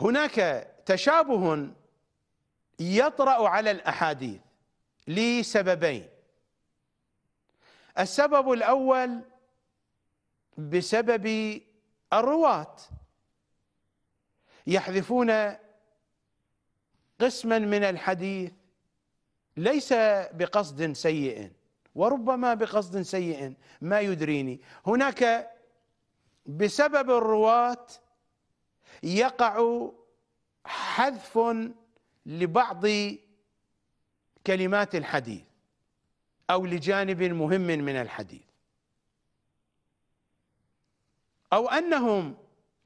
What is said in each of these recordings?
هناك تشابه يطرأ على الأحاديث لسببين. السبب الأول بسبب الرواة. يحذفون قسما من الحديث ليس بقصد سيء وربما بقصد سيء ما يدريني. هناك بسبب الرواة يقع حذف لبعض كلمات الحديث أو لجانب مهم من الحديث. أو أنهم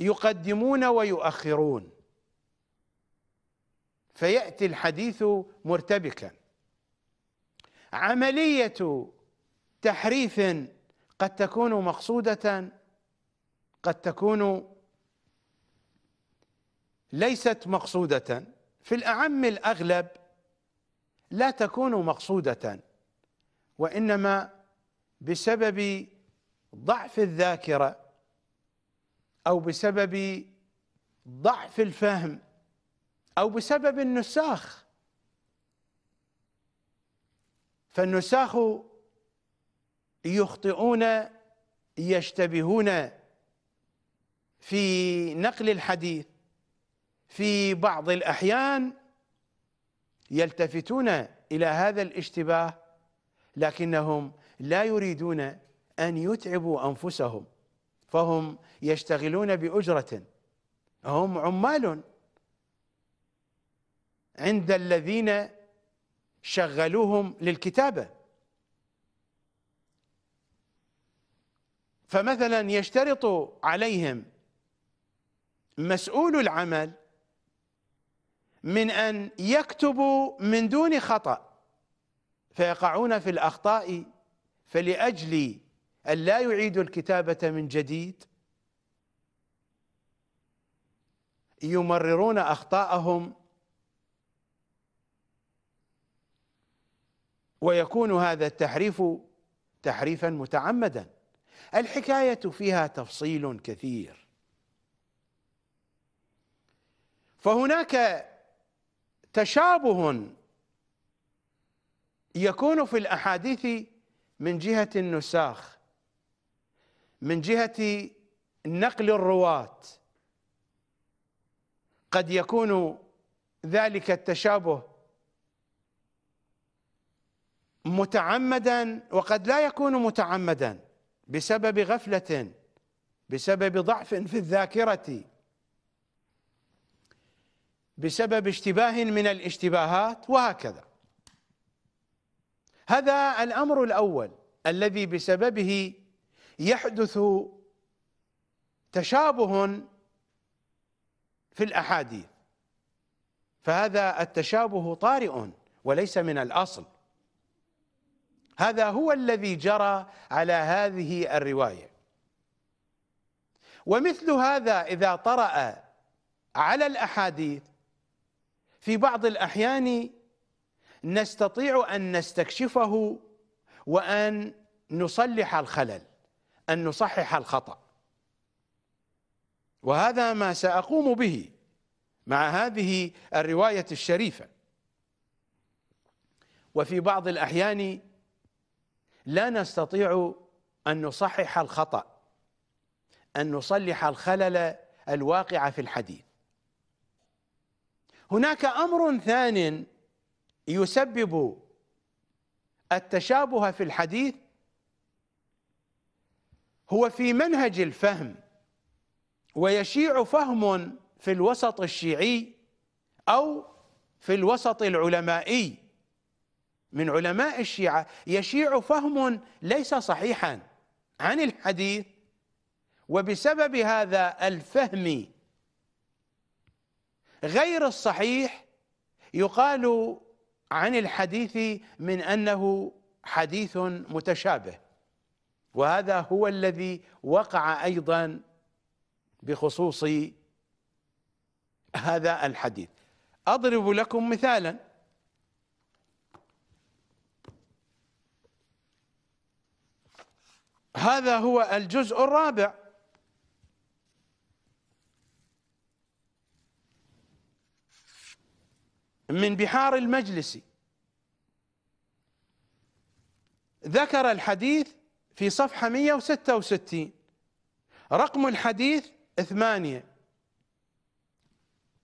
يقدمون ويؤخرون. فيأتي الحديث مرتبكا. عملية تحريف قد تكون مقصودة قد تكون ليست مقصودة. في الأعم الأغلب لا تكون مقصودة وإنما بسبب ضعف الذاكرة أو بسبب ضعف الفهم أو بسبب النساخ. فالنساخ يخطئون يشتبهون في نقل الحديث. في بعض الأحيان يلتفتون إلى هذا الاشتباه لكنهم لا يريدون أن يتعبوا أنفسهم فهم يشتغلون بأجرة. هم عمال عند الذين شغلوهم للكتابة. فمثلا يشترط عليهم مسؤول العمل من أن يكتبوا من دون خطأ فيقعون في الأخطاء فلأجل أن لا يعيدوا الكتابة من جديد يمررون أخطاءهم ويكون هذا التحريف تحريفا متعمدا. الحكاية فيها تفصيل كثير. فهناك تشابه يكون في الأحاديث من جهة النساخ من جهة نقل الرواة. قد يكون ذلك التشابه متعمدا وقد لا يكون متعمدا بسبب غفلة بسبب ضعف في الذاكرة. بسبب اشتباه من الاشتباهات وهكذا. هذا الأمر الأول الذي بسببه يحدث تشابه في الأحاديث. فهذا التشابه طارئ وليس من الأصل. هذا هو الذي جرى على هذه الرواية. ومثل هذا إذا طرأ على الأحاديث في بعض الأحيان نستطيع أن نستكشفه وأن نصلح الخلل أن نصحح الخطأ. وهذا ما سأقوم به مع هذه الرواية الشريفة. وفي بعض الأحيان لا نستطيع أن نصحح الخطأ أن نصلح الخلل الواقع في الحديث. هناك أمر ثان يسبب التشابه في الحديث هو في منهج الفهم ويشيع فهم في الوسط الشيعي أو في الوسط العلمائي. من علماء الشيعة يشيع فهم ليس صحيحا عن الحديث وبسبب هذا الفهم غير الصحيح يقال عن الحديث من أنه حديث متشابه وهذا هو الذي وقع أيضا بخصوص هذا الحديث. أضرب لكم مثالا. هذا هو الجزء الرابع. من بحار المجلس. ذكر الحديث في صفحة 166 رقم الحديث ثمانية.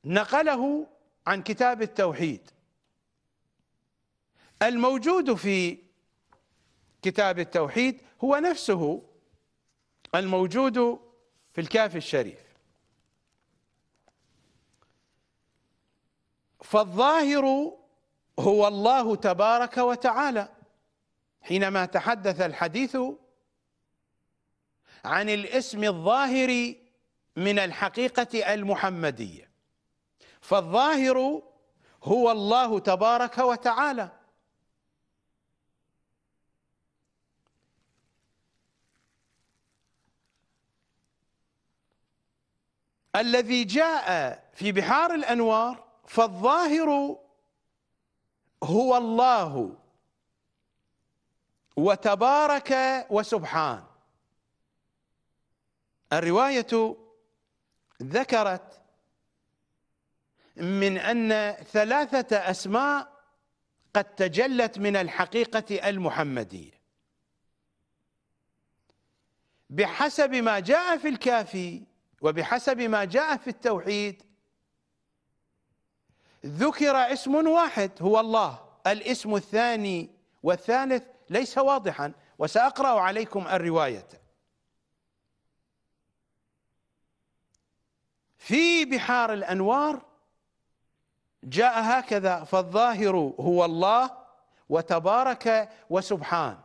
نقله عن كتاب التوحيد. الموجود في كتاب التوحيد هو نفسه الموجود في الكافي الشريف. فالظاهر هو الله تبارك وتعالى. حينما تحدث الحديث عن الاسم الظاهر من الحقيقة المحمدية فالظاهر هو الله تبارك وتعالى. الذي جاء في بحار الأنوار فالظاهر هو الله وتبارك وسبحان. الرواية ذكرت من أن ثلاثة أسماء قد تجلت من الحقيقة المحمدية. بحسب ما جاء في الكافي وبحسب ما جاء في التوحيد ذكر اسم واحد هو الله. الاسم الثاني والثالث ليس واضحا وسأقرأ عليكم الرواية. في بحار الأنوار جاء هكذا فالظاهر هو الله وتبارك وسبحان.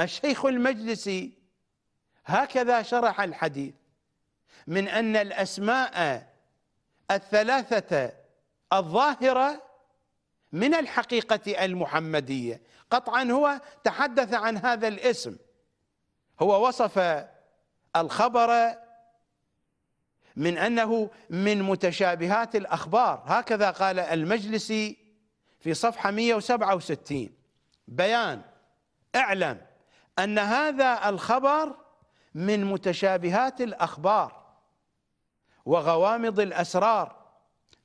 الشيخ المجلسي هكذا شرح الحديث من أن الأسماء الثلاثة الظاهرة من الحقيقة المحمدية. قطعا هو تحدث عن هذا الاسم. هو وصف الخبر من أنه من متشابهات الأخبار. هكذا قال المجلسي في صفحة 167 بيان. اعلم أن هذا الخبر من متشابهات الأخبار وغوامض الأسرار.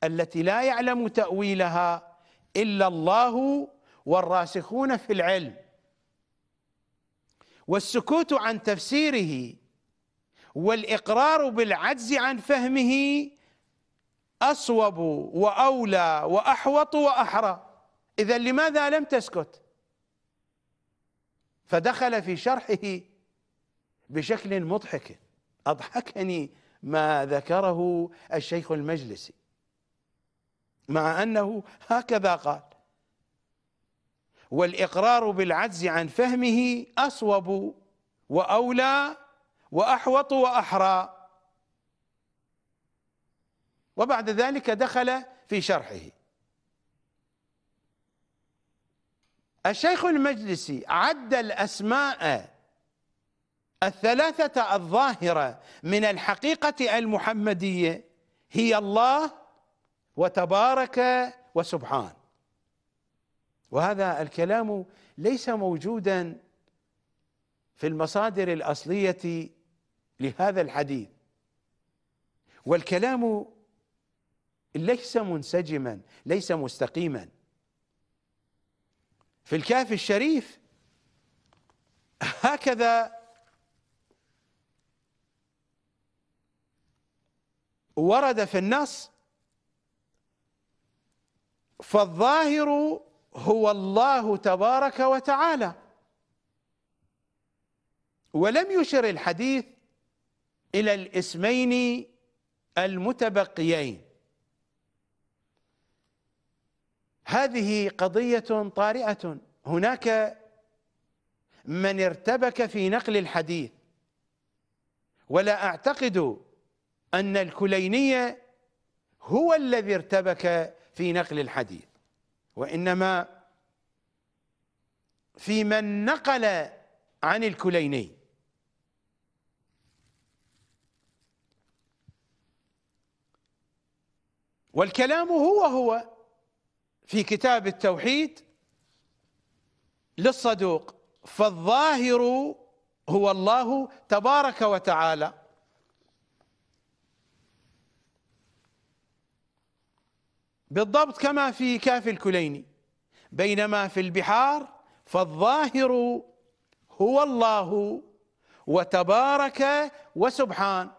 التي لا يعلم تأويلها إلا الله والراسخون في العلم. والسكوت عن تفسيره والإقرار بالعجز عن فهمه أصوب وأولى وأحوط وأحرى. إذا لماذا لم تسكت؟ فدخل في شرحه بشكل مضحك. أضحكني ما ذكره الشيخ المجلسي. مع أنه هكذا قال. والإقرار بالعجز عن فهمه أصوب وأولى وأحوط وأحرى. وبعد ذلك دخل في شرحه. الشيخ المجلسي عد الأسماء الثلاثة الظاهرة من الحقيقة المحمدية. هي الله وتبارك وسبحان. وهذا الكلام ليس موجودا في المصادر الأصلية لهذا الحديث. والكلام ليس منسجما ليس مستقيما. في الكافي الشريف هكذا ورد في النص فالظاهر هو الله تبارك وتعالى. ولم يشر الحديث إلى الاسمين المتبقيين. هذه قضية طارئة. هناك من ارتبك في نقل الحديث. ولا أعتقد أن الكليني هو الذي ارتبك في نقل الحديث وإنما في من نقل عن الكليني. والكلام هو هو في كتاب التوحيد للصدوق فالظاهر هو الله تبارك وتعالى. بالضبط كما في كاف الكليني. بينما في البحار فالظاهر هو الله وتبارك وسبحان.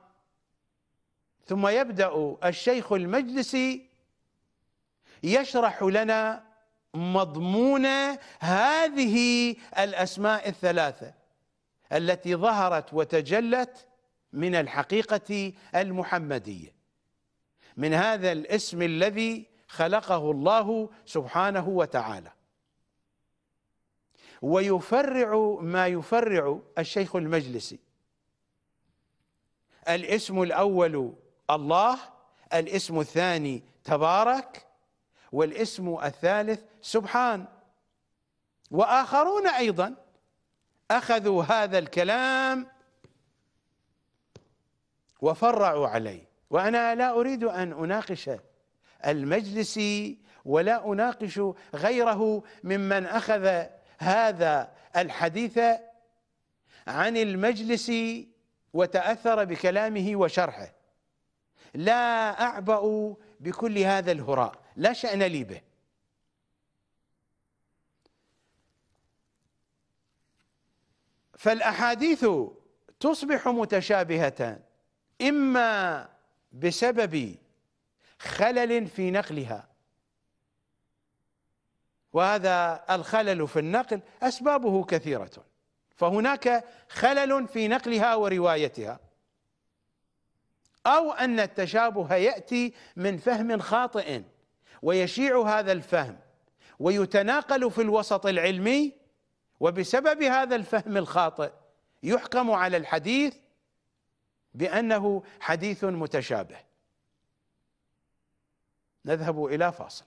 ثم يبدأ الشيخ المجلسي يشرح لنا مضمون هذه الأسماء الثلاثة التي ظهرت وتجلت من الحقيقة المحمدية. من هذا الاسم الذي خلقه الله سبحانه وتعالى. ويفرع ما يفرع الشيخ المجلسي. الاسم الأول الله الاسم الثاني تبارك والاسم الثالث سبحان. وآخرون أيضا أخذوا هذا الكلام وفرعوا عليه. وأنا لا أريد أن أناقش المجلسي ولا أناقش غيره ممن أخذ هذا الحديث عن المجلس وتأثر بكلامه وشرحه. لا أعبأ بكل هذا الهراء لا شأن لي به. فالأحاديث تصبح متشابهة إما بسبب خلل في نقلها. وهذا الخلل في النقل أسبابه كثيرة. فهناك خلل في نقلها وروايتها. أو أن التشابه يأتي من فهم خاطئ ويشيع هذا الفهم ويتناقل في الوسط العلمي وبسبب هذا الفهم الخاطئ يحكم على الحديث بأنه حديث متشابه. نذهب إلى فاصل.